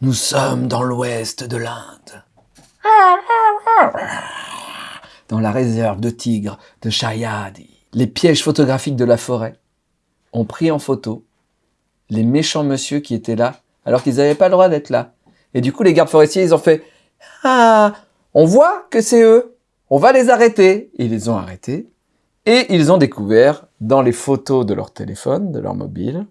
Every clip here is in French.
Nous sommes dans l'ouest de l'Inde. Dans la réserve de tigres de Shayadi. Les pièges photographiques de la forêt ont pris en photo les méchants monsieur qui étaient là, alors qu'ils n'avaient pas le droit d'être là. Et du coup, les gardes forestiers, ils ont fait « Ah, on voit que c'est eux, on va les arrêter !» Ils les ont arrêtés, et ils ont découvert, dans les photos de leur téléphone, de leur mobile,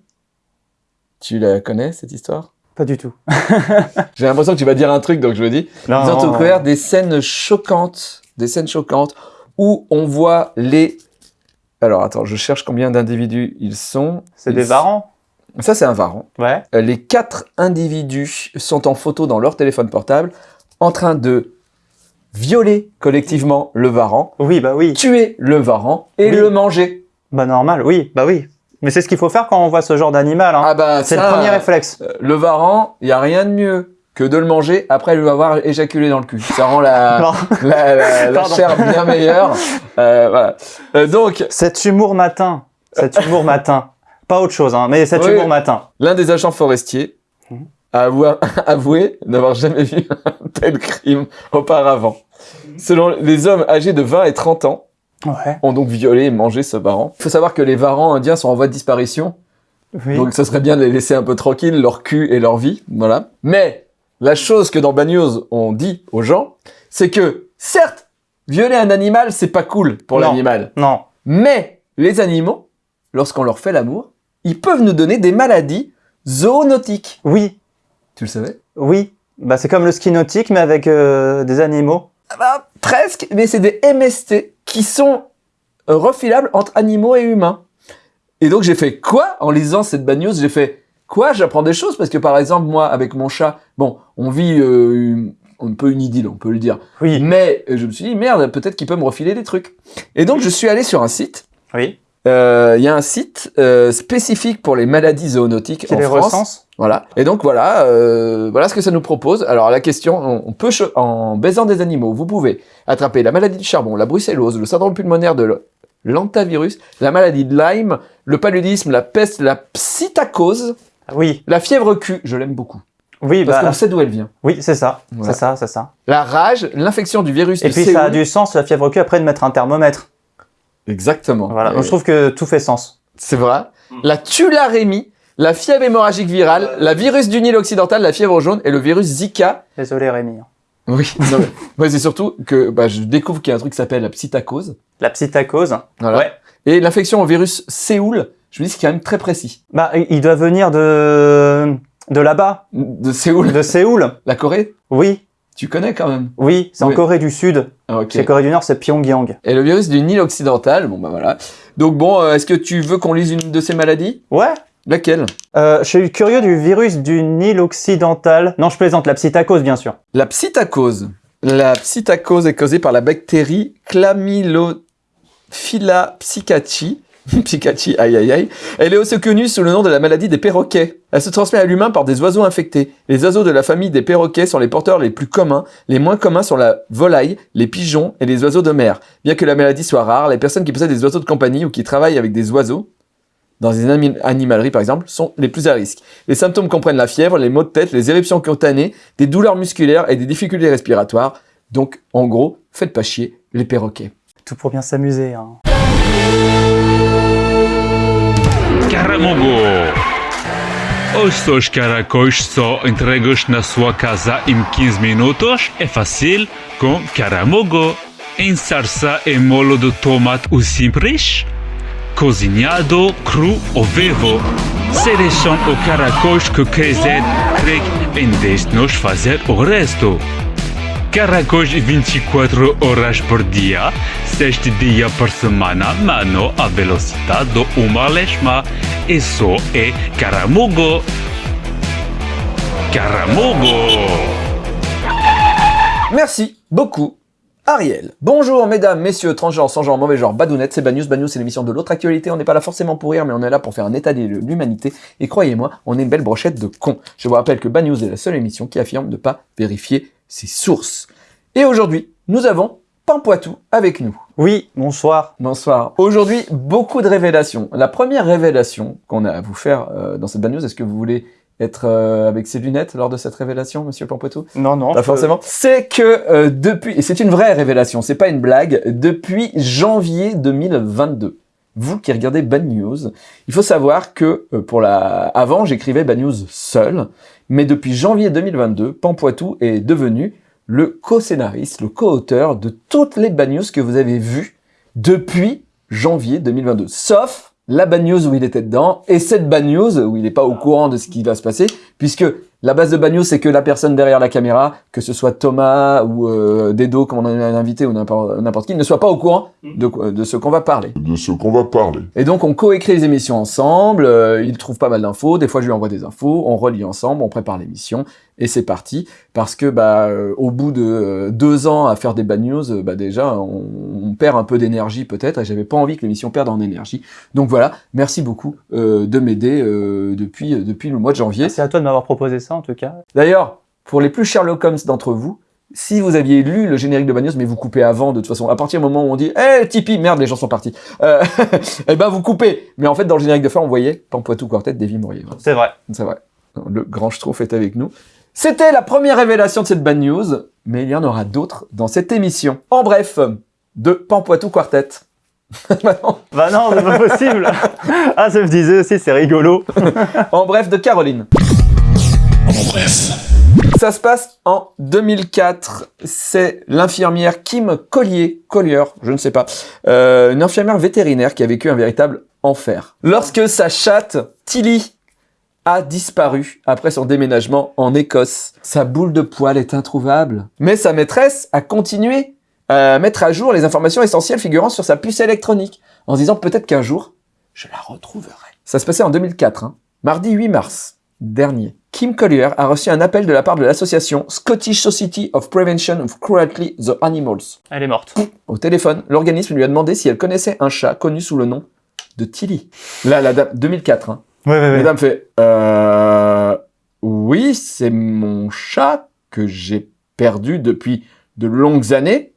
tu la connais, cette histoire? Pas du tout. J'ai l'impression que tu vas dire un truc, donc je me dis. Non, Ils ont non, découvert des scènes choquantes, des scènes choquantes, où on voit les... Alors, attends, je cherche combien d'individus ils sont. C'est Ils- des varans? Ça, c'est un varan. Ouais. Euh, Les quatre individus sont en photo dans leur téléphone portable, en train de violer collectivement le varan, Oui, bah oui. tuer le varan et Oui. le manger. Bah normal, oui, bah oui. Mais c'est ce qu'il faut faire quand on voit ce genre d'animal. Hein. Ah bah, c'est le premier réflexe. euh, Le varan, il n'y a rien de mieux que de le manger après lui avoir éjaculé dans le cul. Ça rend la, la, la- la chair bien meilleure. Euh, voilà. Euh, donc, Cet humour matin. Cet humour matin. Pas autre chose, hein, mais cet Oui. humour matin. l'un des agents forestiers Mhm. a avoué, avoué n'avoir jamais vu un tel crime auparavant. Selon les hommes âgés de 20 et 30 ans, Ouais. ont donc violé et mangé ce varan. Il faut savoir que les varans indiens sont en voie de disparition, Oui. donc ce serait bien de les laisser un peu tranquilles, leur cul et leur vie, voilà. Mais la chose que dans Bad News on dit aux gens, c'est que certes, violer un animal, c'est pas cool pour l'animal, Non. mais les animaux, lorsqu'on leur fait l'amour, ils peuvent nous donner des maladies zoonotiques. Oui. Tu le savais? Oui. Bah c'est comme le ski nautique, mais avec euh, des animaux. Ah bah, presque, mais c'est des MST qui sont euh, refilables entre animaux et humains. Et donc j'ai fait quoi En lisant cette bad news, j'ai fait quoi? J'apprends des choses parce que par exemple moi avec mon chat, bon, on vit euh, une- un peu une idylle, on peut le dire. Oui. Mais euh, je me suis dit merde, peut-être qu'il peut me refiler des trucs. Et donc je suis allé sur un site. Oui. Euh, Il y a un site euh, spécifique pour les maladies zoonotiques Qui en les France. recense? Voilà. Et donc voilà, euh, voilà ce que ça nous propose. Alors la question, on, on peut en baisant des animaux, vous pouvez attraper la maladie du charbon, la brucellose, le syndrome pulmonaire de l'antavirus, la maladie de Lyme, le paludisme, la peste, la psittacose, Oui. la fièvre Q, je l'aime beaucoup, Oui, parce bah, qu'on sait d'où elle vient. oui, c'est ça. Voilà. C'est ça, c'est ça. La rage, l'infection du virus Et puis Séoul. ça a du sens, la fièvre cul, après de mettre un thermomètre. Exactement. Voilà. Et Donc je trouve que tout fait sens. C'est vrai. La tularémie, la fièvre hémorragique virale, la virus du Nil occidental, la fièvre jaune et le virus Zika. Désolé Rémi. Oui, non, mais, moi, c'est surtout que bah, je découvre qu'il y a un truc qui s'appelle la psittacose. La psychose. Voilà. Ouais. Et l'infection au virus Séoul, je me dis que c'est quand même très précis. Bah, il doit venir de de là-bas, De Séoul, de Séoul. la Corée, Oui, tu connais quand même? oui, c'est Oui. en Corée du Sud. Ah, ok. Chez Corée du Nord, c'est Pyongyang. Et le virus du Nil occidental, bon bah voilà. Donc bon, euh, est-ce que tu veux qu'on lise une de ces maladies? Ouais. Laquelle? Euh, je suis curieux du virus du Nil occidental. Non, je plaisante, la psychose, bien sûr. La psittacose. La psittacose est causée par la bactérie Chlamydophila psittaci. Psittaci, aïe aïe aïe. Elle est aussi connue sous le nom de la maladie des perroquets. Elle se transmet à l'humain par des oiseaux infectés. Les oiseaux de la famille des perroquets sont les porteurs les plus communs. Les moins communs sont la volaille, les pigeons et les oiseaux de mer. Bien que la maladie soit rare, les personnes qui possèdent des oiseaux de compagnie ou qui travaillent avec des oiseaux, dans une ami- animalerie par exemple, sont les plus à risque. Les symptômes comprennent la fièvre, les maux de tête, les éruptions cutanées, des douleurs musculaires et des difficultés respiratoires. Donc, en gros, faites pas chier les perroquets. Tout pour bien s'amuser. Hein. Entregas na sua casa em 15 minutos é fácil com Caramogo. Em e molho de tomate ou simples, cozinhado, cru ou vivo. Seleção o caracóis que quiser, clique em deixe-nos fazer o resto. Caracóis 24 horas por dia, 6 dias por semana, mano a velocidade do uma lesma. Isso é Caramugo. Caramugo! Merci beaucoup, Ariel. Bonjour, mesdames, messieurs, transgenres, sans genre, mauvais genre, badounettes, c'est Bad News. C'est l'émission de l'autre actualité. On n'est pas là forcément pour rire, mais on est là pour faire un état des lieux de l'humanité. Et croyez-moi, on est une belle brochette de cons. Je vous rappelle que Bad News est la seule émission qui affirme ne pas vérifier ses sources. Et aujourd'hui, nous avons Pampoitou avec nous. Oui, bonsoir. Bonsoir. Aujourd'hui, beaucoup de révélations. La première révélation qu'on a à vous faire euh, dans cette Bad News, est-ce que vous voulez être euh, avec ses lunettes lors de cette révélation, monsieur Pampoitou Non, non. Pas forcément. C'est que euh, depuis, et c'est une vraie révélation, c'est pas une blague, depuis janvier 2022, vous qui regardez Bad News, il faut savoir que euh, pour la, avant j'écrivais Bad News seul, mais depuis janvier 2022, Pampoitou est devenu le co-scénariste, le co-auteur de toutes les Bad News que vous avez vues depuis janvier 2022, sauf la Bad News où il était dedans et cette Bad News où il n'est pas au courant de ce qui va se passer, puisque la base de Bad News, c'est que la personne derrière la caméra, que ce soit Thomas ou euh, Dedo, comme on en a invité, ou n'importe qui, ne soit pas au courant de, quoi- de ce qu'on va parler. de ce qu'on va parler. Et donc, on coécrit les émissions ensemble, euh, il trouve pas mal d'infos, des fois je lui envoie des infos, on relie ensemble, on prépare l'émission, et c'est parti. Parce que, bah, euh, au bout de euh, deux ans à faire des bad news, euh, bah, déjà, on, on perd un peu d'énergie peut-être, et j'avais pas envie que l'émission perde en énergie. Donc voilà, merci beaucoup euh, de m'aider euh, depuis, euh, depuis le mois de janvier. C'est à toi de m'avoir proposé ça, en tout cas. D'ailleurs, pour les plus Sherlock Holmes d'entre vous, si vous aviez lu le générique de Bad News, mais vous coupez avant, de toute façon, à partir du moment où on dit « Eh, Tipeee, merde, les gens sont partis euh, !» Eh ben, vous coupez Mais en fait, dans le générique de fin, on voyait Pampoitou Quartet, Davy Mourier. C'est vrai. C'est vrai. Le grand Schtroumpf est avec nous. C'était la première révélation de cette Bad News, mais il y en aura d'autres dans cette émission. En bref, de Pampoitou Quartet. Bah non. Bah non, c'est pas possible. ah, ça me disait aussi, c'est rigolo. en bref, de Caroline. Ça se passe en 2004. C'est l'infirmière Kim Collier, Collier, je ne sais pas, euh, une infirmière vétérinaire qui a vécu un véritable enfer. Lorsque sa chatte, Tilly, a disparu après son déménagement en Écosse. Sa boule de poil est introuvable. Mais sa maîtresse a continué à mettre à jour les informations essentielles figurant sur sa puce électronique, en se disant peut-être qu'un jour, je la retrouverai. Ça se passait en 2004, hein. mardi 8 mars dernier. Kim Collier a reçu un appel de la part de l'association Scottish Society of Prevention of Cruelty the Animals. Elle est morte. Au téléphone, l'organisme lui a demandé si elle connaissait un chat connu sous le nom de Tilly. Là, la dame, 2004, hein. Ouais, ouais, La dame fait, euh, oui, c'est mon chat que j'ai perdu depuis de longues années.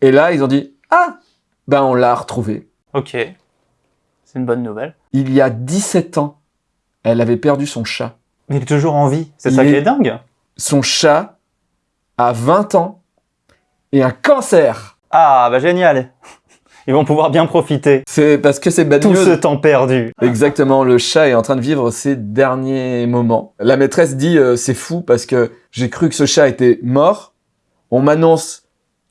Et là, ils ont dit, ah, ben on l'a retrouvé. Ok. C'est une bonne nouvelle. Il y a 17 ans, elle avait perdu son chat. Mais il est toujours en vie. C'est ça qui est- est dingue. Son chat a 20 ans et un cancer. Ah, bah génial. Ils vont pouvoir bien profiter. C'est parce que c'est bad Tout news. ce temps perdu. Exactement, le chat est en train de vivre ses derniers moments. La maîtresse dit euh, c'est fou parce que j'ai cru que ce chat était mort. On m'annonce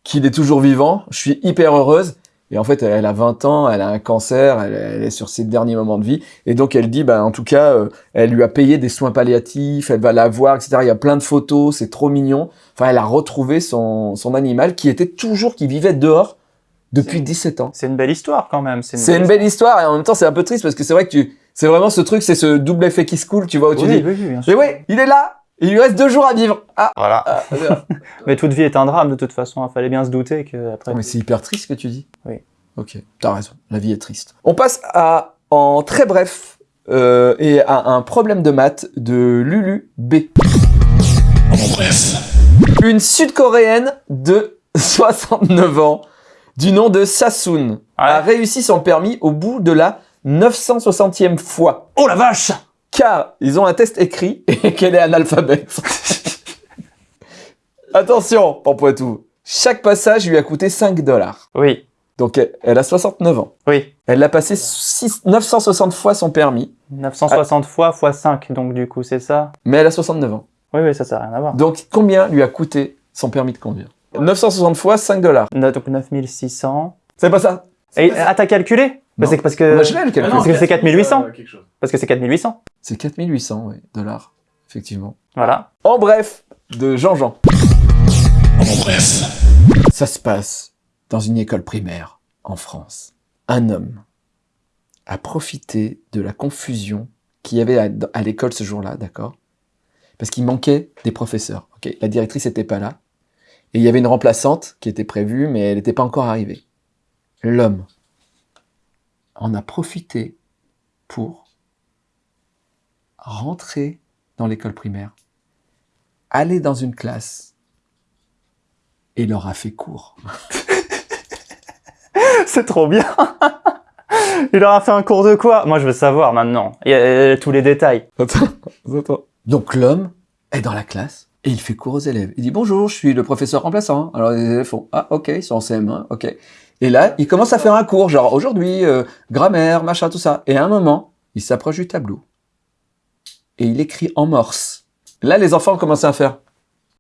qu'il est toujours vivant. Je suis hyper heureuse. Et en fait, elle a 20 ans, elle a un cancer, elle, elle est sur ses derniers moments de vie. Et donc, elle dit, bah, en tout cas, euh, elle lui a payé des soins palliatifs, elle va la voir, etc. Il y a plein de photos, c'est trop mignon. Enfin, elle a retrouvé son, son animal qui était toujours, qui vivait dehors depuis 17 ans. C'est une belle histoire quand même. C'est une belle histoire et en même temps c'est un peu triste parce que c'est vrai que tu, c'est vraiment ce truc, c'est ce double effet qui se coule, tu vois, où tu Oui, dis, oui, oui, bien mais ouais, il est là, il lui reste deux jours à vivre. Ah, Voilà. ah, Mais toute vie est un drame de toute façon. Il fallait bien se douter que après. mais c'est hyper triste ce que tu dis. Oui. Ok, t'as raison, la vie est triste. On passe à, en très bref, euh, et à un problème de maths de Lulu B. Une sud-coréenne de 69 ans, du nom de Sassoon, a réussi son permis au bout de la 960e fois. Oh la vache car ils ont un test écrit et qu'elle est analphabète. Attention, Pampoitou, chaque passage lui a coûté 5 dollars. Oui, Donc elle- a 69 ans. oui. Elle a passé six- 960 fois son permis, 960 fois fois 5, donc du coup, c'est ça? Mais elle a 69 ans. Oui, oui, ça, ça n'a rien à voir. Donc combien lui a coûté son permis de conduire? 960 fois 5 dollars. Donc 9600. C'est pas ça Et, ah, t'as calculé Bah, parce que... Moi, je l'ai, le calcul. Parce que c'est 4800. Euh, quelque chose. Parce que c'est 4800. C'est 4800 oui, dollars, effectivement. Voilà. En bref, de Jean-Jean. Ça se passe dans une école primaire en France. Un homme a profité de la confusion qu'il y avait à, à l'école ce jour-là, d'accord? Parce qu'il manquait des professeurs. ok? La directrice n'était pas là. Et il y avait une remplaçante qui était prévue, mais elle n'était pas encore arrivée. L'homme en a profité pour rentrer dans l'école primaire, aller dans une classe et leur a fait cours. C'est trop bien Il leur a fait un cours de quoi? Moi, je veux savoir maintenant. Il y a tous les détails. Attends, attends. Donc l'homme est dans la classe et il fait cours aux élèves. Il dit bonjour, je suis le professeur remplaçant. Alors les élèves font ah ok, ils sont en CM1, ok. Et là, il commence à faire un cours, genre aujourd'hui, euh, grammaire, machin, tout ça. Et à un moment, il s'approche du tableau et il écrit en morse. Là, les enfants ont commencé à faire.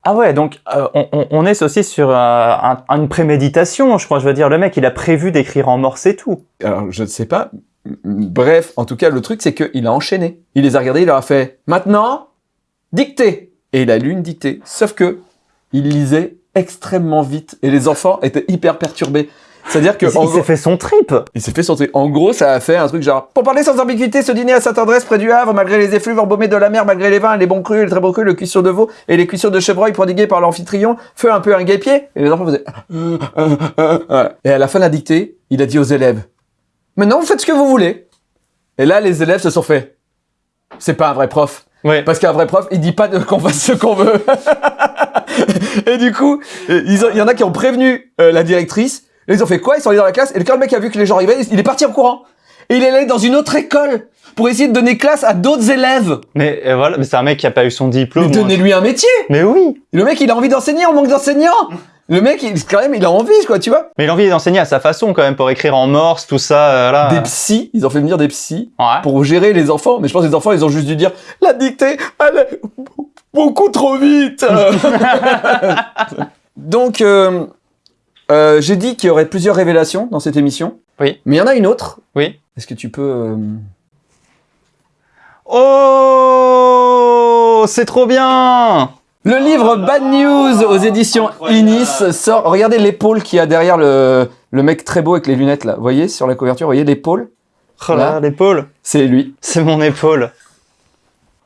Ah ouais, donc euh, on, on- on est aussi sur euh, un- une préméditation, je crois. Je veux dire, le mec, il a prévu d'écrire en morse et tout. Alors, je ne sais pas. Bref, en tout cas, le truc, c'est qu'il a enchaîné. Il les a regardés, il leur a fait « Maintenant, dictée !» Et il a lu une dictée. Sauf que il lisait extrêmement vite et les enfants étaient hyper perturbés. C'est-à-dire que... Il, en il gros- s'est fait son trip. il s'est fait son truc. En gros, ça a fait un truc genre Pour parler sans ambiguïté, ce dîner à cette adresse près du Havre, malgré les effluves embaumés de la mer, malgré les vins, les bons crus, les très bons crus, le cuisson de veau et les cuissons de chevreuil prodigués par l'amphitryon, feu un peu un guépier. Et les enfants faisaient Euh, euh, euh. Et à la fin de la dictée, il a dit aux élèves Maintenant, vous faites ce que vous voulez. Et là, les élèves se sont fait C'est pas un vrai prof. Ouais. Parce qu'un vrai prof, il dit pas qu'on fasse ce qu'on veut. et du coup, il y en a qui ont prévenu euh, la directrice. Et ils ont fait quoi? Ils sont allés dans la classe. Et quand le mec a vu que les gens arrivaient, il est parti en courant. Et il est allé dans une autre école pour essayer de donner classe à d'autres élèves. Mais euh, voilà, mais c'est un mec qui a pas eu son diplôme. donnez-lui un métier. Mais oui. Le mec, il a envie d'enseigner, on manque d'enseignants. Le mec, il, quand même, il a envie, quoi, tu vois. Mais il a envie d'enseigner à sa façon quand même pour écrire en morse, tout ça. euh, là. Des psys, ils ont fait venir des psys Ouais. pour gérer les enfants. Mais je pense que les enfants, ils ont juste dû dire la dictée, elle est beaucoup trop vite. Donc, euh, euh, j'ai dit qu'il y aurait plusieurs révélations dans cette émission. Oui. Mais il y en a une autre. Oui. Est-ce que tu peux... euh, Oh, c'est trop bien. Le livre Bad News aux éditions Inis sort. Regardez l'épaule qu'il y a derrière le, le mec très beau avec les lunettes là. Vous voyez sur la couverture, vous voyez l'épaule? Oh là, Là. l'épaule. C'est lui. C'est mon épaule.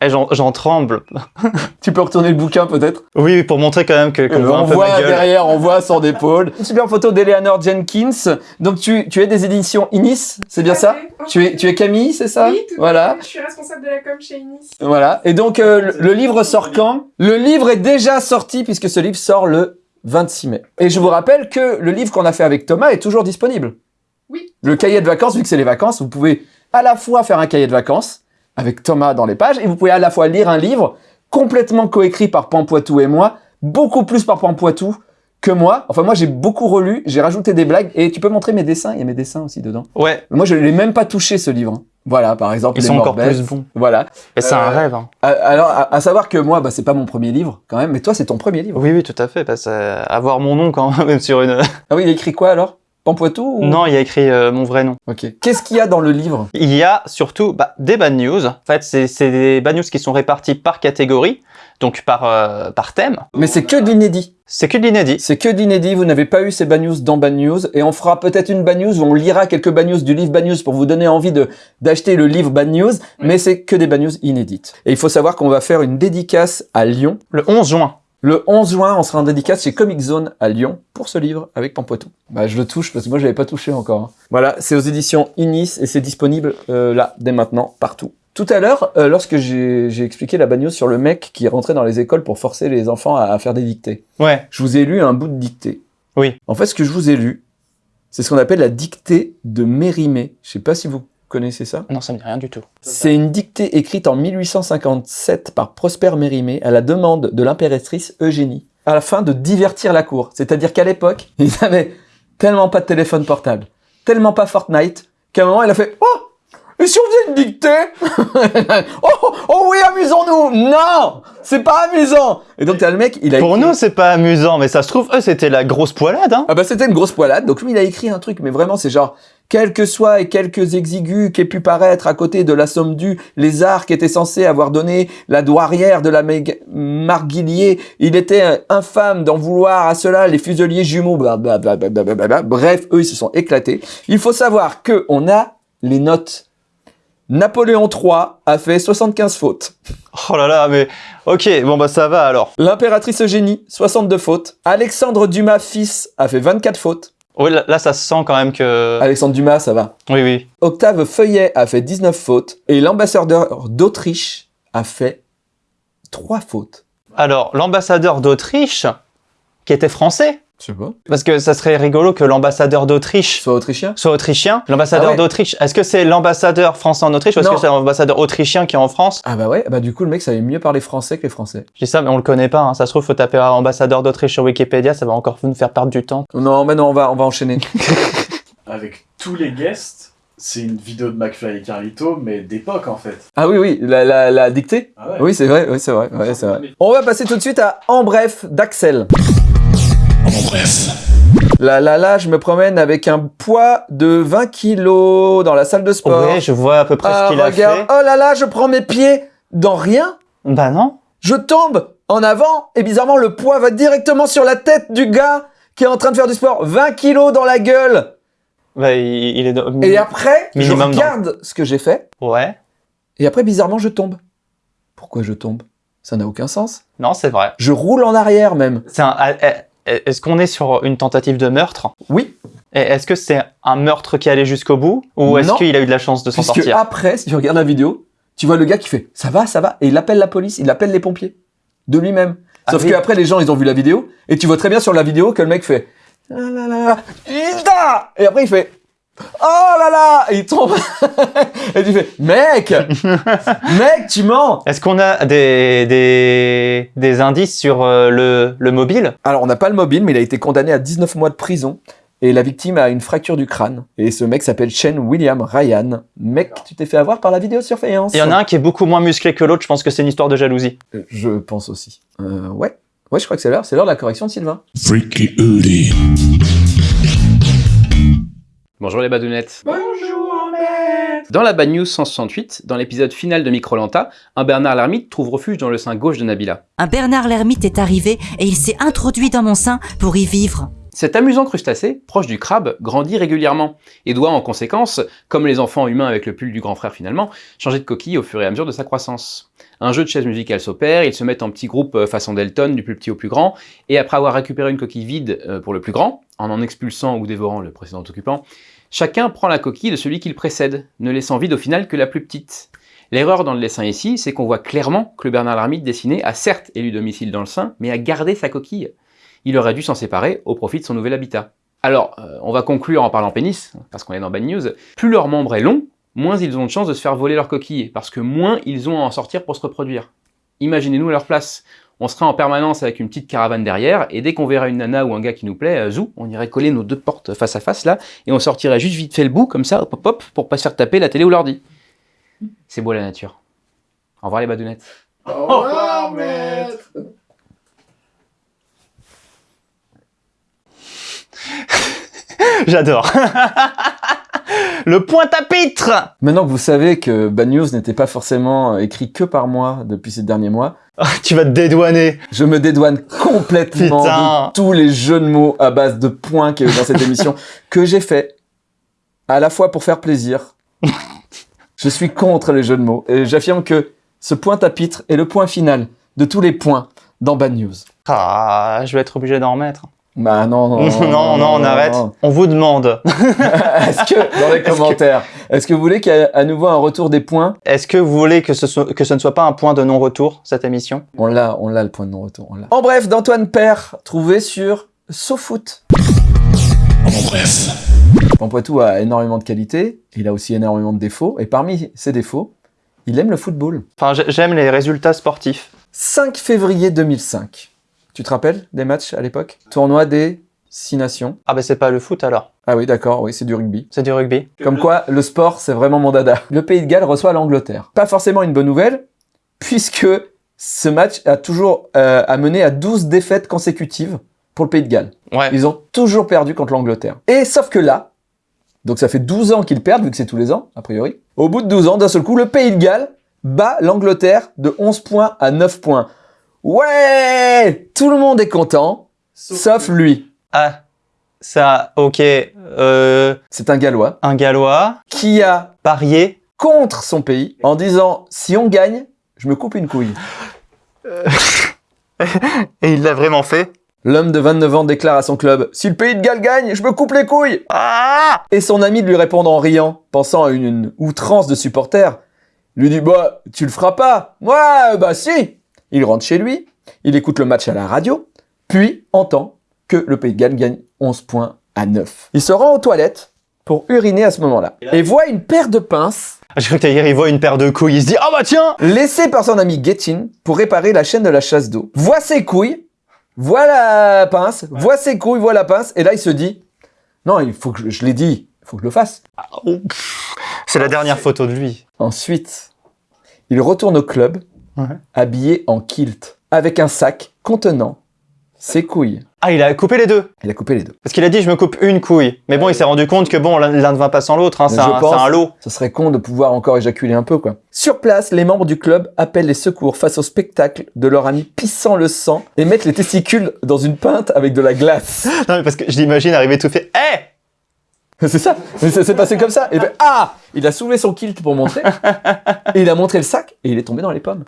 Eh, j'en j'en tremble. Tu peux retourner le bouquin peut-être Oui, pour montrer quand même que qu'on Euh, voit un On peu voit ma gueule. derrière, on voit son épaule. Une super photo d'Eleanor Jenkins. Donc tu, tu es des éditions Inis, c'est bien ça fait. tu es, tu es Camille, c'est ça Oui, tout à Voilà. fait. Je suis responsable de la com chez Inis. Voilà. Et donc, euh, le, le livre sort quand? Le livre est déjà sorti puisque ce livre sort le 26 mai. Et je vous rappelle que le livre qu'on a fait avec Thomas est toujours disponible. Oui. Le cahier de vacances, vu que c'est les vacances, vous pouvez à la fois faire un cahier de vacances avec Thomas dans les pages et vous pouvez à la fois lire un livre complètement coécrit par Pampoitou et moi, beaucoup plus par Pampoitou que moi. Enfin, moi, j'ai beaucoup relu, j'ai rajouté des blagues et tu peux montrer mes dessins. Il y a mes dessins aussi dedans. Ouais, Moi, je ne l'ai même pas touché ce livre. hein. Voilà, par exemple, ils les sont encore plus bons. Voilà. Et c'est un Euh, rêve. hein. Alors, à, à savoir que moi, bah, c'est pas mon premier livre, quand même, mais toi, c'est ton premier livre. Oui, oui, tout à fait. Parce que euh, avoir mon nom quand même sur une. Ah oui, il écrit quoi alors? Pampoitou ou... Non, il y a écrit euh, mon vrai nom. Ok. Qu'est-ce qu'il y a dans le livre? Il y a surtout bah, des bad news. En fait, c'est c'est des bad news qui sont répartis par catégorie, donc par, euh, par thème. Mais c'est que de l'inédit. C'est que de l'inédit. C'est que de l'inédit. Vous n'avez pas eu ces bad news dans bad news. Et on fera peut-être une bad news où on lira quelques bad news du livre bad news pour vous donner envie de d'acheter le livre bad news. Mais c'est que des bad news inédites. Et il faut savoir qu'on va faire une dédicace à Lyon. Le 11 juin. Le 11 juin, on sera en dédicace chez Comic Zone à Lyon pour ce livre avec Pampoitou. Bah, je le touche parce que moi, je l'avais pas touché encore. hein. Voilà, c'est aux éditions Inis et c'est disponible euh, là, dès maintenant, partout. Tout à l'heure, euh, lorsque j'ai j'ai expliqué la news sur le mec qui rentrait dans les écoles pour forcer les enfants à, à faire des dictées, Ouais. je vous ai lu un bout de dictée. Oui. En fait, ce que je vous ai lu, c'est ce qu'on appelle la dictée de Mérimée. Je sais pas si vous connaissez ça? Non, ça me dit rien du tout. C'est une dictée écrite en 1857 par Prosper Mérimée à la demande de l'impératrice Eugénie, à la fin de divertir la cour. C'est-à-dire qu'à l'époque, ils avaient tellement pas de téléphone portable, tellement pas Fortnite, qu'à un moment, il a fait « Oh et si on faisait une dictée? Oh, oh oui, amusons-nous Non C'est pas amusant !» Et donc, t'as le mec, il a Pour écrit- nous, c'est pas amusant, mais ça se trouve, eux, c'était la grosse poilade, hein. ah bah c'était une grosse poilade, donc lui il a écrit un truc, mais vraiment c'est genre, quels que soient et quelques exigus qu'aient pu paraître à côté de la somme due, les arcs étaient censés avoir donné la douairière de la Marguillier, il était infâme d'en vouloir à cela les fuseliers jumeaux, blablabla, blablabla. bref, eux ils se sont éclatés. Il faut savoir que on a les notes. Napoléon III a fait 75 fautes. Oh là là, mais ok, bon bah ça va alors. L'impératrice Eugénie, 62 fautes. Alexandre Dumas fils a fait 24 fautes. Oui, là, là, ça se sent quand même que. Alexandre Dumas, ça va. Oui, oui. Octave Feuillet a fait 19 fautes et l'ambassadeur d'Autriche a fait 3 fautes. Alors, l'ambassadeur d'Autriche, qui était français, Je sais pas. Parce que ça serait rigolo que l'ambassadeur d'Autriche Soit autrichien? soit autrichien. L'ambassadeur Ah ouais. d'Autriche, est-ce que c'est l'ambassadeur français en Autriche ou est-ce que c'est l'ambassadeur autrichien qui est en France? Ah bah ouais, bah du coup, le mec savait mieux parler français que les français. Je dis ça, mais on le connaît pas. hein. Ça se trouve, faut taper ambassadeur d'Autriche sur Wikipédia, ça va encore nous faire perdre du temps. Non, mais non, on va, on va enchaîner. Avec tous les guests, c'est une vidéo de McFly et Carlito, mais d'époque en fait. ah oui, oui, la, la, la dictée? Ah ouais. Oui, c'est vrai, oui, c'est vrai, ouais, vrai. On va passer tout de suite à En bref d'Axel. Bref. Là, là, là, je me promène avec un poids de 20 kilos dans la salle de sport. Ouais, je vois à peu près ah, ce qu'il a fait. oh là là, je prends mes pieds dans rien. Bah non. Je tombe en avant et bizarrement, le poids va directement sur la tête du gars qui est en train de faire du sport. 20 kilos dans la gueule. Bah, il, il est... dans- Et après, je dans- regarde ce que j'ai fait Ouais. et après, bizarrement, je tombe. Pourquoi je tombe? Ça n'a aucun sens. Non, c'est vrai. Je roule en arrière même. C'est un... Est-ce qu'on est sur une tentative de meurtre? Oui, Est-ce que c'est un meurtre qui allait jusqu'au bout? Ou est-ce qu'il a eu de la chance de s'en sortir? après, si tu regardes la vidéo, tu vois le gars qui fait « ça va, ça va » et il appelle la police, il appelle les pompiers de lui-même. Ah Sauf oui. qu'après, les gens, ils ont vu la vidéo et tu vois très bien sur la vidéo que le mec fait « Ah là là, Hilda !» Et après, il fait « Oh là là !» Il tombe. et tu fais « Mec Mec, tu mens !» Est-ce qu'on a des, des, des indices sur euh, le, le mobile? Alors, on n'a pas le mobile, mais il a été condamné à 19 mois de prison. Et la victime a une fracture du crâne. Et ce mec s'appelle Shane William Ryan. Mec, tu t'es fait avoir par la vidéosurveillance. Il y en a un qui est beaucoup moins musclé que l'autre, je pense que c'est une histoire de jalousie. Euh, Je pense aussi. Euh, ouais. Ouais, je crois que c'est l'heure. C'est l'heure de la correction de Sylvain. Freaky. Bonjour les badounettes. Bonjour, maître Dans la Bad News 168, dans l'épisode final de Microlanta, un Bernard l'ermite trouve refuge dans le sein gauche de Nabila. Un Bernard l'ermite est arrivé et il s'est introduit dans mon sein pour y vivre. Cet amusant crustacé, proche du crabe, grandit régulièrement et doit en conséquence, comme les enfants humains avec le pull du grand frère finalement, changer de coquille au fur et à mesure de sa croissance. Un jeu de chaises musicales s'opère, ils se mettent en petits groupes euh, façon Delton, du plus petit au plus grand, et après avoir récupéré une coquille vide euh, pour le plus grand, en en expulsant ou dévorant le précédent occupant, chacun prend la coquille de celui qui le précède, ne laissant vide au final que la plus petite. L'erreur dans le dessin ici, c'est qu'on voit clairement que le Bernard l'ermite dessiné a certes élu domicile dans le sein, mais a gardé sa coquille. Il aurait dû s'en séparer au profit de son nouvel habitat. Alors, euh, on va conclure en parlant pénis, parce qu'on est dans Bad News. Plus leur membre est long, moins ils ont de chances de se faire voler leur coquille, parce que moins ils ont à en sortir pour se reproduire. Imaginez-nous à leur place. On serait en permanence avec une petite caravane derrière, et dès qu'on verrait une nana ou un gars qui nous plaît, euh, zou, on irait coller nos deux portes face à face là, et on sortirait juste vite fait le bout, comme ça, hop hop hop, pour pas se faire taper la télé ou l'ordi. C'est beau la nature. Au revoir les badounettes. Au revoir, maître. J'adore. le point à pitre Maintenant que vous savez que Bad News n'était pas forcément écrit que par moi depuis ces derniers mois, Tu vas te dédouaner. je me dédouane complètement de tous les jeux de mots à base de points qu'il y a eu dans cette émission que j'ai fait à la fois pour faire plaisir. je suis contre les jeux de mots et j'affirme que ce point à pitre est le point final de tous les points dans Bad News. Ah, je vais être obligé d'en remettre. Bah non, non, non, non, on arrête. non. On vous demande. Est-ce que, dans les commentaires, est-ce que vous voulez qu'il y ait à nouveau un retour des points? Est-ce que vous voulez que ce, soit- que ce ne soit pas un point de non-retour, cette émission? On l'a, on l'a le point de non-retour. on l'a. En bref, d'Antoine Père, trouvé sur SoFoot. En bref. Pampoitou a énormément de qualités, il a aussi énormément de défauts, et parmi ses défauts, il aime le football. Enfin, j'ai- j'aime les résultats sportifs. 5 février 2005. Tu te rappelles des matchs à l'époque? Tournoi des Six Nations. Ah ben c'est pas le foot alors, Ah oui, d'accord, oui, c'est du rugby. c'est du rugby. Comme quoi, le sport, c'est vraiment mon dada. Le Pays de Galles reçoit l'Angleterre. Pas forcément une bonne nouvelle, puisque ce match a toujours euh, amené à 12 défaites consécutives pour le Pays de Galles. Ouais. Ils ont toujours perdu contre l'Angleterre. Et sauf que là, donc ça fait 12 ans qu'ils perdent, vu que c'est tous les ans, a priori. Au bout de 12 ans, d'un seul coup, le Pays de Galles bat l'Angleterre de 11 points à 9 points. Ouais Tout le monde est content, sauf, lui. Ah, ça, ok. Euh, C'est un Gallois un Gallois, qui a parié. contre son pays en disant si on gagne, je me coupe une couille. Et il l'a vraiment fait. L'homme de 29 ans déclare à son club si le pays de Galles gagne, je me coupe les couilles. Ah Et son ami de lui répondre en riant, pensant à une, une outrance de supporter, lui dit bah tu le feras pas. Ouais bah si. Il rentre chez lui, il écoute le match à la radio, puis entend que le Pays de Galles gagne 11 points à 9. Il se rend aux toilettes pour uriner à ce moment-là et voit une paire de pinces Ah, J'ai cru que dire, il voit une paire de couilles, il se dit, ah bah tiens laissée par son ami Gettin pour réparer la chaîne de la chasse d'eau. Voit ses couilles, voit la pince, voit ses couilles, voit la pince, et là il se dit non, il faut que je, je l'ai dit, il faut que je le fasse. C'est la dernière photo de lui. Ensuite, il retourne au club, Ouais. habillé en kilt, avec un sac contenant ses couilles. Ah, il a coupé les deux Il a coupé les deux. Parce qu'il a dit, je me coupe une couille. Mais bon, il s'est rendu compte que bon, l'un ne va pas sans l'autre, hein, c'est un, un lot. Ce serait con de pouvoir encore éjaculer un peu, quoi. Sur place, les membres du club appellent les secours face au spectacle de leur ami pissant le sang et mettent les testicules dans une pinte avec de la glace. Non, mais parce que je l'imagine arriver tout fait, C'est ça. Mais ça s'est passé comme ça. Et ben, ah Il a soulevé son kilt pour montrer. et il a montré le sac et il est tombé dans les pommes.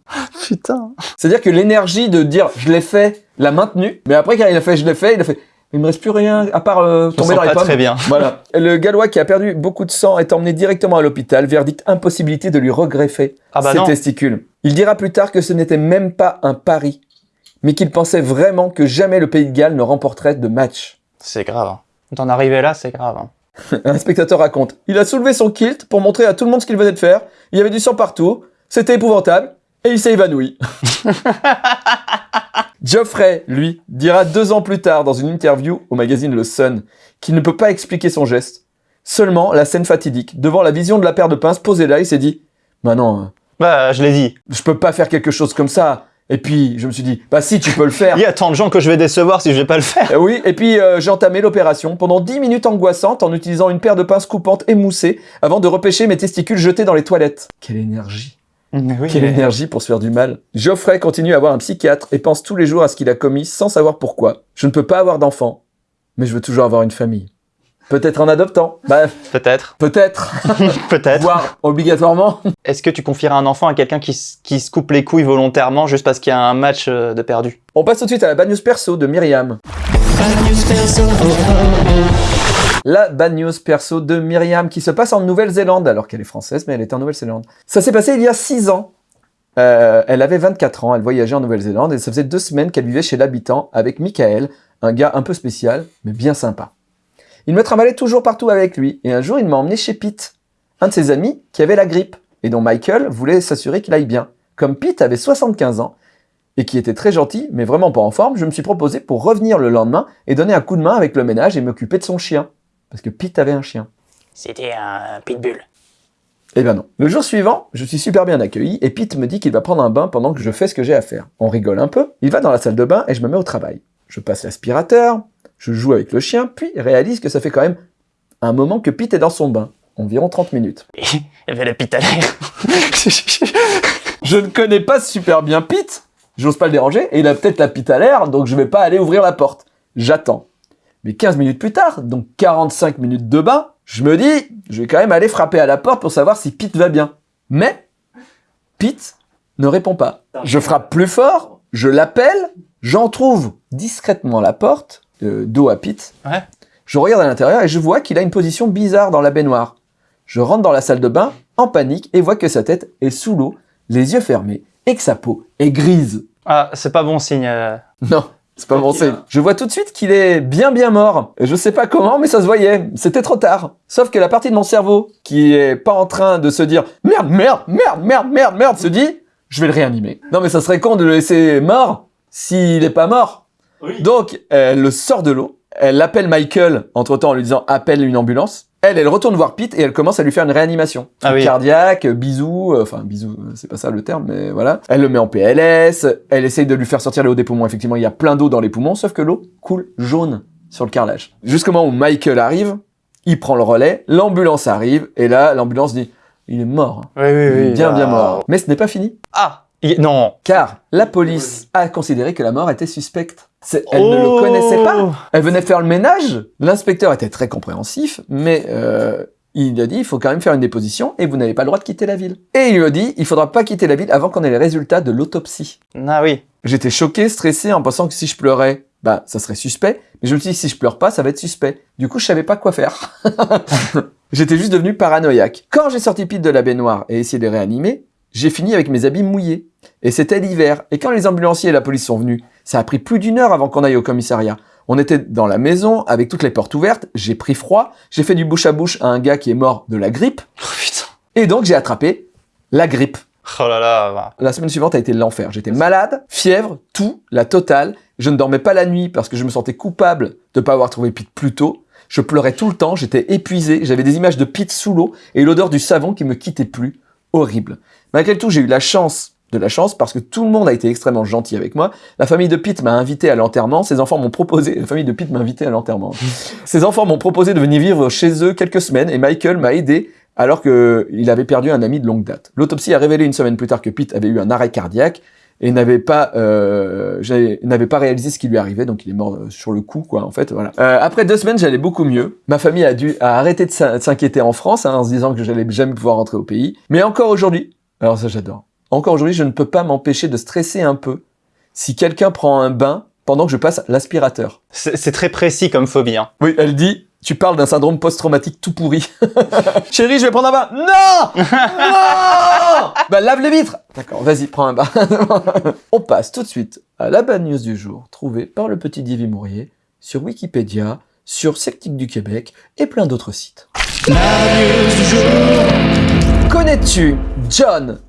Putain C'est-à-dire que l'énergie de dire je l'ai fait l'a maintenu. Mais après, quand il a fait je l'ai fait, il a fait il me reste plus rien à part euh, me tomber dans les pas pommes. très bien. Voilà. Le Gallois qui a perdu beaucoup de sang est emmené directement à l'hôpital. Verdict impossibilité de lui regreffer Ah bah ses non. testicules. Il dira plus tard que ce n'était même pas un pari, mais qu'il pensait vraiment que jamais le Pays de Galles ne remporterait de match. C'est grave. hein. D'en arriver là, c'est grave. Hein. Un spectateur raconte. Il a soulevé son kilt pour montrer à tout le monde ce qu'il venait de faire. Il y avait du sang partout. C'était épouvantable. Et il s'est évanoui. Geoffrey, lui, dira deux ans plus tard dans une interview au magazine Le Sun qu'il ne peut pas expliquer son geste. Seulement, la scène fatidique, devant la vision de la paire de pinces posée là, il s'est dit « Bah non, euh, Bah, je l'ai dit. je peux pas faire quelque chose comme ça. » Et puis, je me suis dit « Bah si, tu peux le faire. Il y a tant de gens que je vais décevoir si je vais pas le faire. Euh, oui, et puis euh, j'ai entamé l'opération pendant 10 minutes angoissantes en utilisant une paire de pinces coupantes émoussées avant de repêcher mes testicules jetés dans les toilettes. Quelle énergie oui, Quelle mais- énergie pour se faire du mal. Geoffrey continue à avoir un psychiatre et pense tous les jours à ce qu'il a commis sans savoir pourquoi. Je ne peux pas avoir d'enfant, mais je veux toujours avoir une famille. Peut-être en adoptant. Bah, Peut-être. peut-être. Peut-être. Voire obligatoirement. Est-ce que tu confierais un enfant à quelqu'un qui, se coupe les couilles volontairement juste parce qu'il y a un match euh, de perdu? On passe tout de suite à la bad news perso de Myriam. La bad news perso de Myriam qui se passe en Nouvelle-Zélande, alors qu'elle est française, mais elle était en Nouvelle-Zélande. Ça s'est passé il y a 6 ans. Euh, elle avait 24 ans, elle voyageait en Nouvelle-Zélande et ça faisait deux semaines qu'elle vivait chez l'habitant avec Michael, un gars un peu spécial, mais bien sympa. Il me trimballait toujours partout avec lui et un jour il m'a emmené chez Pete, un de ses amis qui avait la grippe et dont Michael voulait s'assurer qu'il aille bien. Comme Pete avait 75 ans, et qui était très gentil, mais vraiment pas en forme, je me suis proposé pour revenir le lendemain et donner un coup de main avec le ménage et m'occuper de son chien. Parce que Pete avait un chien. C'était un pitbull. Eh ben non. Le jour suivant, je suis super bien accueilli et Pete me dit qu'il va prendre un bain pendant que je fais ce que j'ai à faire. On rigole un peu, il va dans la salle de bain et je me mets au travail. Je passe l'aspirateur, je joue avec le chien, puis réalise que ça fait quand même un moment que Pete est dans son bain. Environ 30 minutes. Il y avait la pite à l'air. Je ne connais pas super bien Pete, j'ose pas le déranger, et il a peut-être la pite à l'air, donc je vais pas aller ouvrir la porte. J'attends. Mais 15 minutes plus tard, donc 45 minutes de bain, je me dis, je vais quand même aller frapper à la porte pour savoir si Pete va bien. Mais, Pete ne répond pas. Je frappe plus fort, je l'appelle, j'en trouve discrètement la porte, euh, dos à Pete. Ouais. Je regarde à l'intérieur et je vois qu'il a une position bizarre dans la baignoire. Je rentre dans la salle de bain, en panique, et vois que sa tête est sous l'eau, les yeux fermés, et que sa peau est grise. Ah, c'est pas bon signe. euh. Non, c'est pas bon signe. Je vois tout de suite qu'il est bien bien mort. Et je sais pas comment, mais ça se voyait. C'était trop tard. Sauf que la partie de mon cerveau qui est pas en train de se dire merde, merde, merde, merde, merde, merde, se dit je vais le réanimer. Non, mais ça serait con de le laisser mort s'il est pas mort. Donc, elle le sort de l'eau. Elle appelle Michael entre temps en lui disant appelle une ambulance. Elle, elle retourne voir Pete et elle commence à lui faire une réanimation. Ah oui. Cardiaque, bisous, euh, enfin bisous, euh, c'est pas ça le terme, mais voilà. Elle le met en PLS, elle essaye de lui faire sortir l'eau des poumons. Effectivement, il y a plein d'eau dans les poumons, sauf que l'eau coule jaune sur le carrelage. Jusqu'au moment où Michael arrive, il prend le relais, l'ambulance arrive, et là, l'ambulance dit il est mort. Oui, oui, Il est oui. bien, bien mort. Mais ce n'est pas fini. Ah il- Non. Car la police a considéré que la mort était suspecte. Elle ne Oh. le connaissait pas. Elle venait faire le ménage. L'inspecteur était très compréhensif, mais euh, il lui a dit il faut quand même faire une déposition et vous n'avez pas le droit de quitter la ville. Et il lui a dit il faudra pas quitter la ville avant qu'on ait les résultats de l'autopsie. Ah oui. J'étais choqué, stressé en pensant que si je pleurais, bah ça serait suspect. Mais je me suis dit si je pleure pas, ça va être suspect. Du coup, je savais pas quoi faire. J'étais juste devenu paranoïaque. Quand j'ai sorti Pete de la baignoire et essayé de réanimer, j'ai fini avec mes habits mouillés. Et c'était l'hiver. Et quand les ambulanciers et la police sont venus, ça a pris plus d'une heure avant qu'on aille au commissariat. On était dans la maison avec toutes les portes ouvertes, j'ai pris froid, j'ai fait du bouche à bouche à un gars qui est mort de la grippe, Oh putain. et donc j'ai attrapé la grippe. Oh là là. bah. La semaine suivante a été l'enfer. J'étais malade, fièvre, tout, la totale. Je ne dormais pas la nuit parce que je me sentais coupable de ne pas avoir trouvé Pete plus tôt. Je pleurais tout le temps, j'étais épuisé, j'avais des images de Pete sous l'eau et l'odeur du savon qui me quittait plus. Horrible. Malgré tout, j'ai eu la chance de la chance parce que tout le monde a été extrêmement gentil avec moi. La famille de Pete m'a invité à l'enterrement. Ses enfants m'ont proposé, la famille de Pete m'a invité à l'enterrement. Ses enfants m'ont proposé de venir vivre chez eux quelques semaines et Michael m'a aidé alors qu'il avait perdu un ami de longue date. L'autopsie a révélé une semaine plus tard que Pete avait eu un arrêt cardiaque et n'avait pas euh, n'avait pas réalisé ce qui lui arrivait, donc il est mort euh, sur le coup, quoi, en fait, voilà. Euh, après deux semaines, j'allais beaucoup mieux. Ma famille a dû a arrêté de s'in- s'inquiéter en France, hein, en se disant que j'allais jamais pouvoir rentrer au pays. Mais encore aujourd'hui, alors ça j'adore. Encore aujourd'hui, je ne peux pas m'empêcher de stresser un peu si quelqu'un prend un bain pendant que je passe l'aspirateur. C'est c'est très précis comme phobie. Hein. Oui, elle dit, tu parles d'un syndrome post-traumatique tout pourri. Chérie, je vais prendre un bain. Non Non Bah lave les vitres D'accord, vas-y, prends un bain. On passe tout de suite à la bad news du jour, trouvée par le petit Divi Mourier, sur Wikipédia, sur Sectique du Québec et plein d'autres sites. Connais-tu John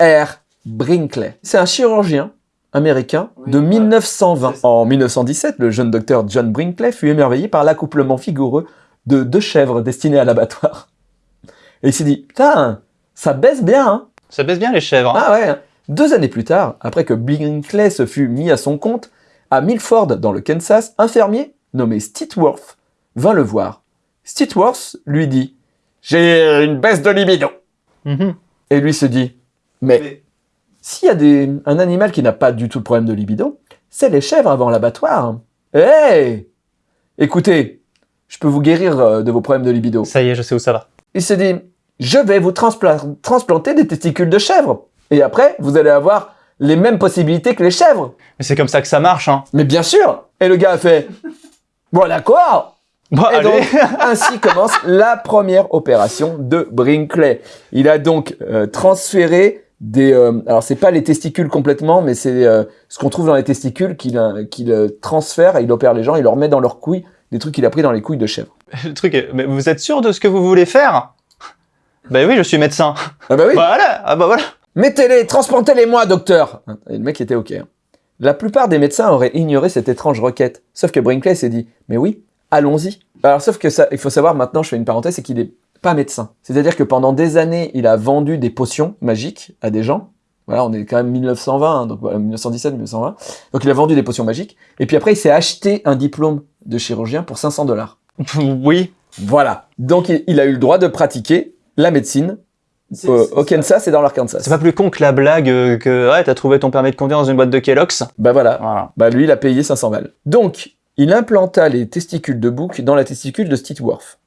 R. Brinkley? C'est un chirurgien américain de 1920. En 1917, le jeune docteur John Brinkley fut émerveillé par l'accouplement vigoureux de deux chèvres destinées à l'abattoir. Et il s'est dit, putain, ça baisse bien, hein Ça baisse bien les chèvres. hein. Ah ouais. Deux années plus tard, après que Brinkley se fut mis à son compte, à Milford, dans le Kansas, un fermier nommé Stitworth vint le voir. Stitworth lui dit « J'ai une baisse de libido Mhm. ». Et lui se dit « Mais s'il y a des, un animal qui n'a pas du tout de problème de libido, c'est les chèvres avant l'abattoir. Hey Écoutez, je peux vous guérir euh, de vos problèmes de libido. Ça y est, je sais où ça va. Il se dit, je vais vous transpla- transplanter des testicules de chèvre. Et après, vous allez avoir les mêmes possibilités que les chèvres. Mais c'est comme ça que ça marche. Hein. Mais bien sûr Et le gars a fait, bon d'accord Bon, Et allez. donc, ainsi commence la première opération de Brinkley. Il a donc euh, transféré des... euh, alors, c'est pas les testicules complètement, mais c'est euh, ce qu'on trouve dans les testicules qu'il qu'il, euh, transfère et il opère les gens, il leur met dans leurs couilles des trucs qu'il a pris dans les couilles de chèvre. Le truc est, mais vous êtes sûr de ce que vous voulez faire? Ben oui, je suis médecin. Ah bah oui Voilà, ah bah voilà. Mettez-les, transplantez-les-moi, docteur Et le mec était OK. hein. La plupart des médecins auraient ignoré cette étrange requête. Sauf que Brinkley s'est dit, mais oui, allons-y. Alors, sauf que ça, il faut savoir maintenant, je fais une parenthèse, c'est qu'il est pas médecin. C'est-à-dire que pendant des années, il a vendu des potions magiques à des gens. Voilà, on est quand même 1920, hein, donc voilà, 1917, 1920. Donc il a vendu des potions magiques. Et puis après, il s'est acheté un diplôme de chirurgien pour 500 dollars. Oui. Voilà. Donc il, il a eu le droit de pratiquer la médecine euh, au Kansas et dans l'Arkansas. C'est pas plus con que la blague euh, que ouais, t'as trouvé ton permis de conduire dans une boîte de Kellogg's. Bah voilà. Voilà. Bah lui, il a payé 500 balles. Donc, il implanta les testicules de bouc dans la testicule de Stitworth.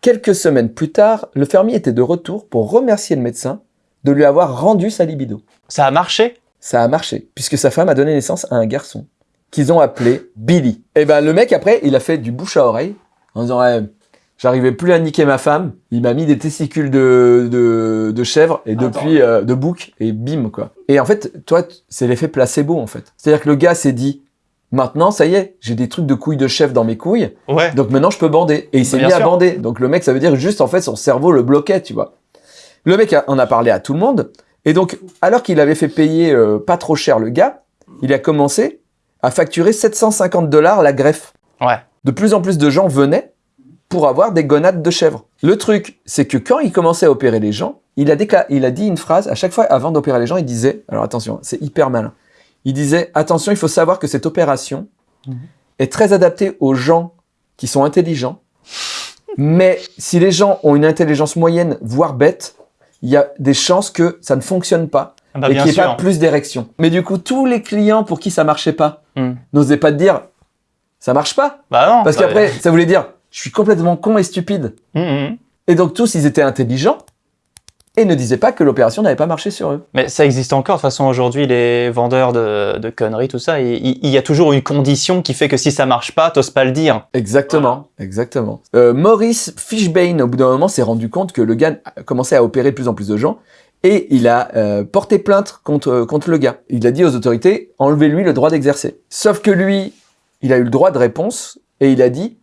Quelques semaines plus tard, le fermier était de retour pour remercier le médecin de lui avoir rendu sa libido. Ça a marché? Ça a marché, puisque sa femme a donné naissance à un garçon qu'ils ont appelé Billy. Et ben le mec après, il a fait du bouche à oreille en disant ouais, j'arrivais plus à niquer ma femme, il m'a mis des testicules de de, de chèvre et depuis euh, de bouc et bim quoi. Et en fait, toi, c'est l'effet placebo en fait. C'est-à-dire que le gars s'est dit maintenant ça y est, j'ai des trucs de couilles de chèvre dans mes couilles, Ouais. donc maintenant je peux bander. Et il s'est mis à bander. Donc le mec, ça veut dire juste en fait son cerveau le bloquait, tu vois. Le mec a- en a parlé à tout le monde. Et donc, alors qu'il avait fait payer euh, pas trop cher le gars, il a commencé à facturer 750 dollars la greffe. Ouais. De plus en plus de gens venaient pour avoir des gonades de chèvre. Le truc, c'est que quand il commençait à opérer les gens, il a, il a dit une phrase, à chaque fois avant d'opérer les gens, il disait, alors attention, c'est hyper malin, il disait, attention, il faut savoir que cette opération est très adaptée aux gens qui sont intelligents, mais si les gens ont une intelligence moyenne, voire bête, il y a des chances que ça ne fonctionne pas Ah bah, et qu'il n'y ait sûr. pas plus d'érection. Mais du coup, tous les clients pour qui ça marchait pas Hmm. n'osaient pas te dire ça marche pas Bah non. parce qu'après ça voulait dire je suis complètement con et stupide. hum, hum. Et donc tous ils étaient intelligents et ne disaient pas que l'opération n'avait pas marché sur eux. Mais ça existe encore. De toute façon, aujourd'hui, les vendeurs de, de conneries, tout ça, il, il- y a toujours une condition qui fait que si ça marche pas, t'oses pas le dire. Exactement, exactement. Euh, Maurice Fishbane, au bout d'un moment, s'est rendu compte que le gars a commencé à opérer de plus en plus de gens et il a euh, porté plainte contre, contre le gars. Il a dit aux autorités, enlevez-lui le droit d'exercer. Sauf que lui, il a eu le droit de réponse et il a dit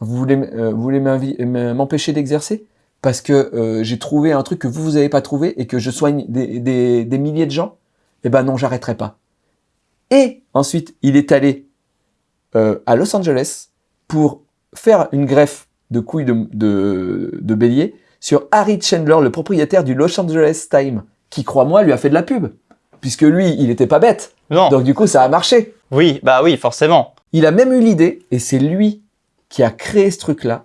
Vous voulez, euh, vous voulez m'empêcher d'exercer? Parce que euh, j'ai trouvé un truc que vous, vous n'avez pas trouvé et que je soigne des, des- des milliers de gens Eh ben non, j'arrêterai pas. Et ensuite, il est allé euh, à Los Angeles pour faire une greffe de couilles de, de, de bélier sur Harry Chandler, le propriétaire du Los Angeles Times, qui, crois-moi, lui a fait de la pub. Puisque lui, il était pas bête. Non. Donc du coup, ça a marché. Oui, bah oui, forcément. Il a même eu l'idée, et c'est lui qui a créé ce truc-là,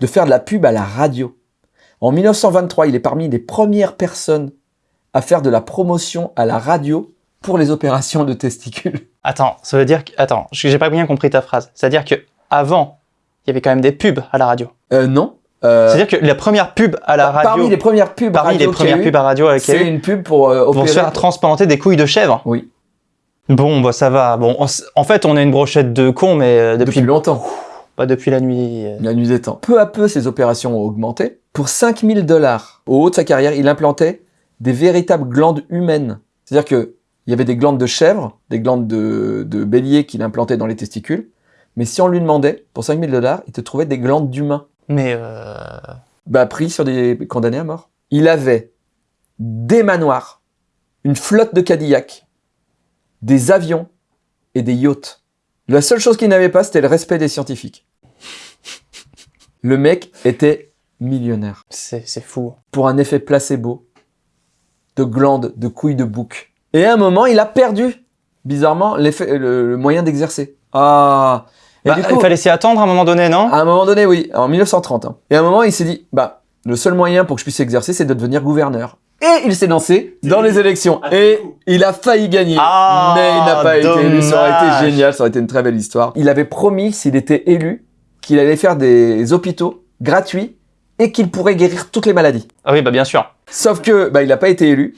de faire de la pub à la radio. En 1923, il est parmi les premières personnes à faire de la promotion à la radio pour les opérations de testicules. Attends, ça veut dire que... Attends, j'ai pas bien compris ta phrase. C'est-à-dire que avant, il y avait quand même des pubs à la radio. Euh, non. Euh, C'est-à-dire que la première pub à la radio... Parmi les premières pubs parmi les radio a premières pubs à radio avec c'est une pub pour euh, pour opérer. se faire transplanter des couilles de chèvre. Oui. Bon, bah ça va. Bon, en fait, on a une brochette de cons, mais euh, depuis, depuis, longtemps. pas depuis la nuit. euh. La nuit des temps. Peu à peu, ses opérations ont augmenté. Pour 5000 dollars, au haut de sa carrière, il implantait des véritables glandes humaines. C'est-à-dire que il y avait des glandes de chèvre, des glandes de, de bélier qu'il implantait dans les testicules. Mais si on lui demandait, pour 5000 dollars, il te trouvait des glandes d'humains. Mais euh, Bah, pris sur des condamnés à mort. Il avait des manoirs, une flotte de Cadillac, des avions et des yachts. La seule chose qu'il n'avait pas, c'était le respect des scientifiques. Le mec était millionnaire. c'est c'est fou. Pour un effet placebo de glandes, de couilles de bouc. Et à un moment, il a perdu, bizarrement, l'effet, le, le moyen d'exercer. Ah Et Bah, du coup, il fallait s'y attendre à un moment donné, non? À un moment donné, oui, en 1930. hein. Et à un moment, il s'est dit, bah, le seul moyen pour que je puisse exercer, c'est de devenir gouverneur. Et il s'est lancé dans les élections. Et il a failli gagner. Ah, mais il n'a pas été élu. Ça aurait été génial, ça aurait été une très belle histoire. Il avait promis, s'il était élu, qu'il allait faire des hôpitaux gratuits et qu'il pourrait guérir toutes les maladies. Ah oui, bah bien sûr. Sauf que, bah, il n'a pas été élu.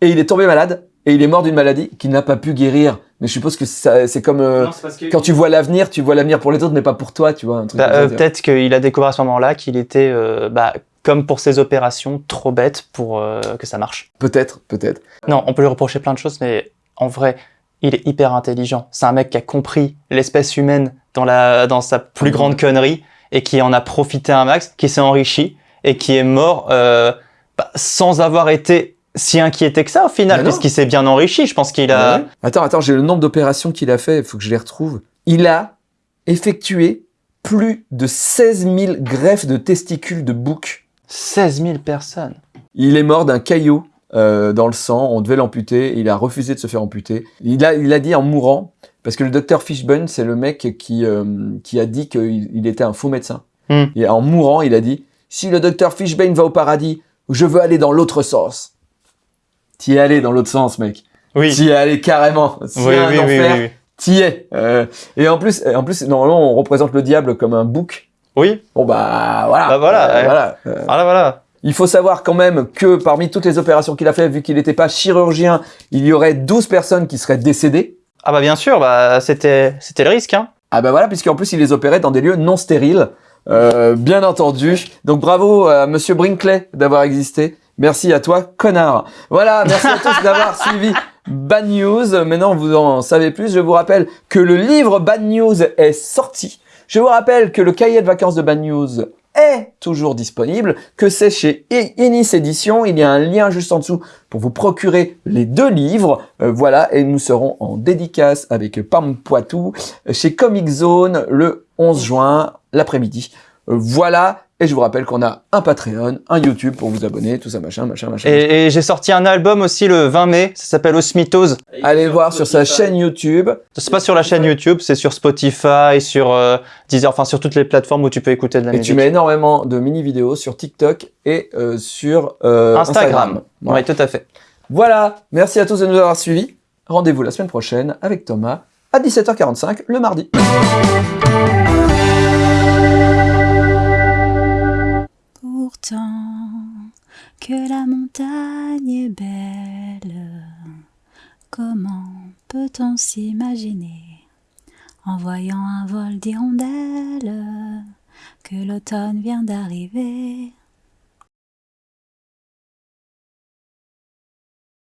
Et il est tombé malade. Et il est mort d'une maladie qu'il n'a pas pu guérir. Mais je suppose que ça- c'est comme euh, quand tu vois l'avenir, tu vois l'avenir pour les autres, mais pas pour toi, tu vois. Un truc Bah, euh. Peut-être qu'il a découvert à ce moment-là qu'il était, euh, bah, comme pour ses opérations, trop bête pour euh, que ça marche. Peut-être, peut-être. Non, on peut lui reprocher plein de choses, mais en vrai, il est hyper intelligent. C'est un mec qui a compris l'espèce humaine dans, la, dans sa plus Mhm. grande connerie et qui en a profité un max, qui s'est enrichi et qui est mort euh, bah, sans avoir été si inquiété que ça au final, puisqu'il s'est bien enrichi. Je pense qu'il a... Ouais. Attends, attends, j'ai le nombre d'opérations qu'il a fait, il faut que je les retrouve. Il a effectué plus de 16 000 greffes de testicules de bouc. 16 000 personnes. Il est mort d'un caillot euh, dans le sang, on devait l'amputer, il a refusé de se faire amputer. Il a, il a dit en mourant, parce que le docteur Fishburne, c'est le mec qui, euh, qui a dit qu'il il était un faux médecin. Hmm. Et en mourant, il a dit, si le docteur Fishburne va au paradis, je veux aller dans l'autre sens. T'y es allé dans l'autre sens, mec. Oui. T'y es allé carrément. Y Oui, un oui, oui, enfer, oui, oui. T'y es. Euh, et en plus, en plus, normalement, on représente le diable comme un bouc. Oui, Bon bah voilà. Bah, voilà, Euh, ouais. voilà. Euh, voilà, voilà. il faut savoir quand même que parmi toutes les opérations qu'il a fait, vu qu'il n'était pas chirurgien, il y aurait 12 personnes qui seraient décédées. Ah bah bien sûr, bah c'était c'était le risque. Hein. Ah bah voilà, puisqu'en plus il les opérait dans des lieux non stériles, euh, bien entendu. Donc bravo à Monsieur Brinkley d'avoir existé. Merci à toi, connard. Voilà, merci à tous d'avoir suivi Bad News. Maintenant, vous en savez plus. Je vous rappelle que le livre Bad News est sorti. Je vous rappelle que le cahier de vacances de Bad News est toujours disponible, que c'est chez Inis Édition. Il y a un lien juste en dessous pour vous procurer les deux livres. Euh, voilà, et nous serons en dédicace avec Pam Poitou chez Comic Zone le 11 juin, l'après-midi. Euh, voilà, et je vous rappelle qu'on a un Patreon, un YouTube pour vous abonner, tout ça, machin, machin, machin. Et, et j'ai sorti un album aussi le 20 mai, ça s'appelle Osmitose. Allez le voir sur sa chaîne YouTube. C'est pas sur la chaîne YouTube, c'est sur Spotify, sur euh, Deezer, enfin sur toutes les plateformes où tu peux écouter de la Et musique. tu mets énormément de mini-vidéos sur TikTok et euh, sur euh, Instagram. Oui, tout à fait. Voilà, merci à tous de nous avoir suivis. Rendez-vous la semaine prochaine avec Thomas à 17h45 le mardi. Que la montagne est belle, comment peut-on s'imaginer, en voyant un vol d'hirondelles, que l'automne vient d'arriver?